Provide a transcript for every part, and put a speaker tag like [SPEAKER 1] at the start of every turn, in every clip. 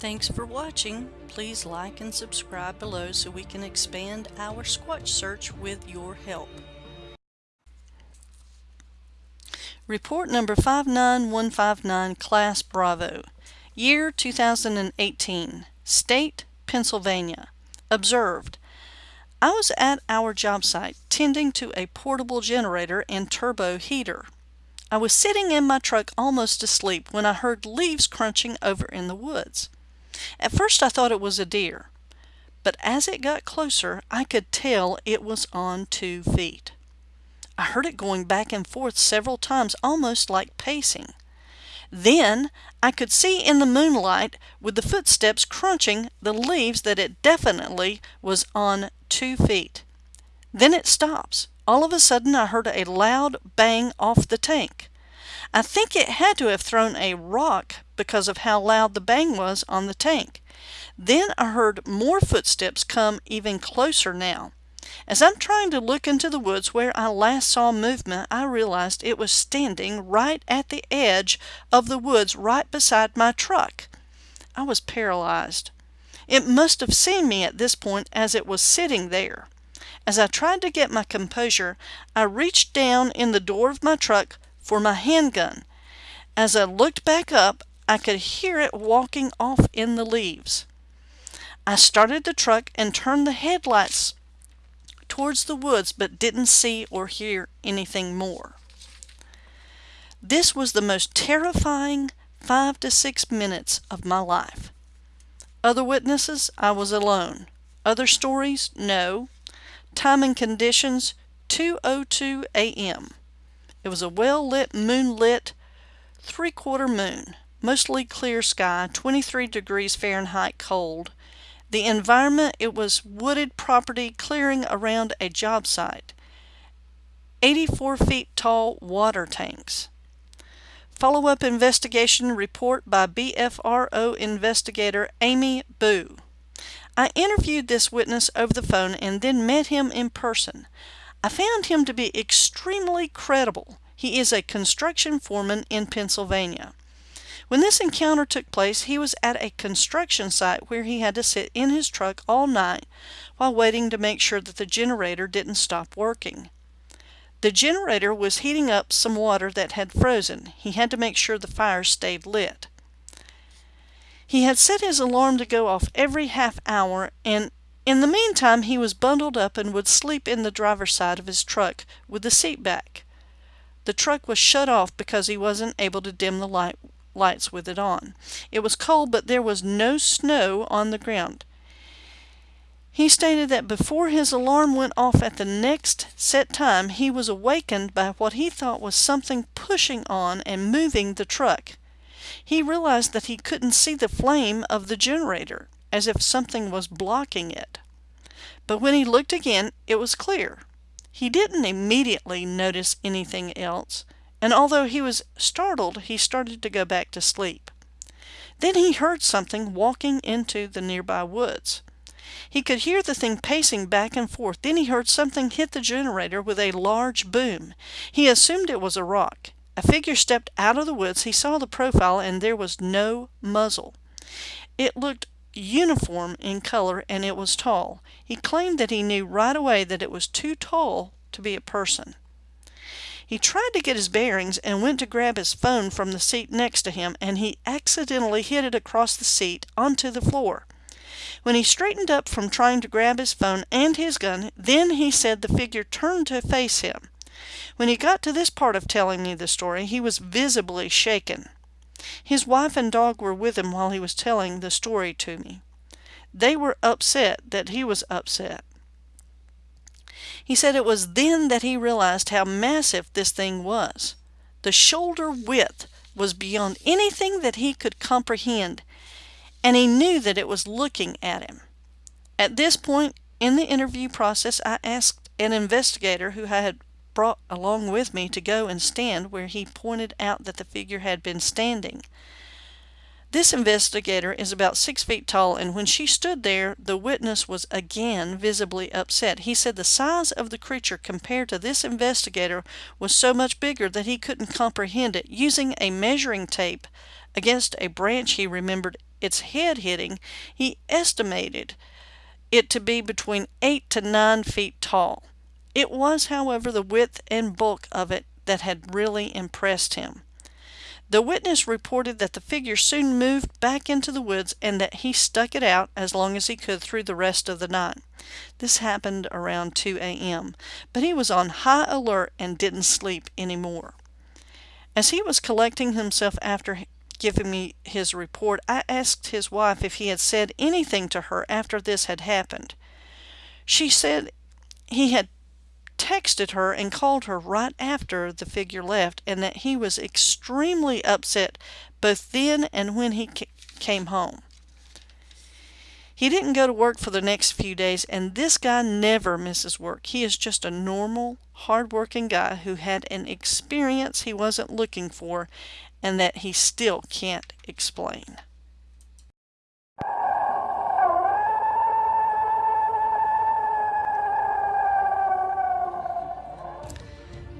[SPEAKER 1] Thanks for watching. Please like and subscribe below so we can expand our Squatch search with your help. Report number 59159 Class Bravo Year 2018 State Pennsylvania Observed I was at our job site tending to a portable generator and turbo heater. I was sitting in my truck almost asleep when I heard leaves crunching over in the woods. At first I thought it was a deer, but as it got closer I could tell it was on two feet. I heard it going back and forth several times almost like pacing. Then I could see in the moonlight with the footsteps crunching the leaves that it definitely was on two feet. Then it stops. All of a sudden I heard a loud bang off the tank. I think it had to have thrown a rock because of how loud the bang was on the tank. Then I heard more footsteps come even closer now. As I'm trying to look into the woods where I last saw movement, I realized it was standing right at the edge of the woods right beside my truck. I was paralyzed. It must have seen me at this point as it was sitting there. As I tried to get my composure, I reached down in the door of my truck, for my handgun. As I looked back up, I could hear it walking off in the leaves. I started the truck and turned the headlights towards the woods but didn't see or hear anything more. This was the most terrifying five to six minutes of my life. Other witnesses, I was alone. Other stories, no. Time and conditions, 2.02 a.m. It was a well-lit, moonlit, three-quarter moon, mostly clear sky, 23 degrees Fahrenheit cold. The environment, it was wooded property clearing around a job site. 84 feet tall water tanks. Follow-up investigation report by BFRO investigator Amy Boo. I interviewed this witness over the phone and then met him in person. I found him to be extremely credible. He is a construction foreman in Pennsylvania. When this encounter took place, he was at a construction site where he had to sit in his truck all night while waiting to make sure that the generator didn't stop working. The generator was heating up some water that had frozen. He had to make sure the fire stayed lit. He had set his alarm to go off every half hour and in the meantime, he was bundled up and would sleep in the driver's side of his truck with the seat back. The truck was shut off because he wasn't able to dim the light, lights with it on. It was cold, but there was no snow on the ground. He stated that before his alarm went off at the next set time, he was awakened by what he thought was something pushing on and moving the truck. He realized that he couldn't see the flame of the generator as if something was blocking it. But when he looked again, it was clear. He didn't immediately notice anything else, and although he was startled, he started to go back to sleep. Then he heard something walking into the nearby woods. He could hear the thing pacing back and forth. Then he heard something hit the generator with a large boom. He assumed it was a rock. A figure stepped out of the woods. He saw the profile, and there was no muzzle. It looked uniform in color and it was tall. He claimed that he knew right away that it was too tall to be a person. He tried to get his bearings and went to grab his phone from the seat next to him and he accidentally hit it across the seat onto the floor. When he straightened up from trying to grab his phone and his gun, then he said the figure turned to face him. When he got to this part of telling me the story, he was visibly shaken. His wife and dog were with him while he was telling the story to me. They were upset that he was upset. He said it was then that he realized how massive this thing was. The shoulder width was beyond anything that he could comprehend, and he knew that it was looking at him. At this point in the interview process, I asked an investigator who had brought along with me to go and stand where he pointed out that the figure had been standing. This investigator is about six feet tall, and when she stood there, the witness was again visibly upset. He said the size of the creature compared to this investigator was so much bigger that he couldn't comprehend it. Using a measuring tape against a branch he remembered its head hitting, he estimated it to be between 8 to 9 feet tall. It was, however, the width and bulk of it that had really impressed him. The witness reported that the figure soon moved back into the woods and that he stuck it out as long as he could through the rest of the night. This happened around 2 a.m., but he was on high alert and didn't sleep any more. As he was collecting himself after giving me his report, I asked his wife if he had said anything to her after this had happened. She said he had texted her and called her right after the figure left and that he was extremely upset both then and when he came home. He didn't go to work for the next few days, and this guy never misses work. He is just a normal, hard-working guy who had an experience he wasn't looking for and that he still can't explain.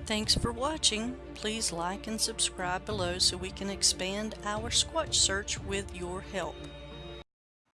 [SPEAKER 1] Thanks for watching. Please like and subscribe below so we can expand our Squatch search with your help.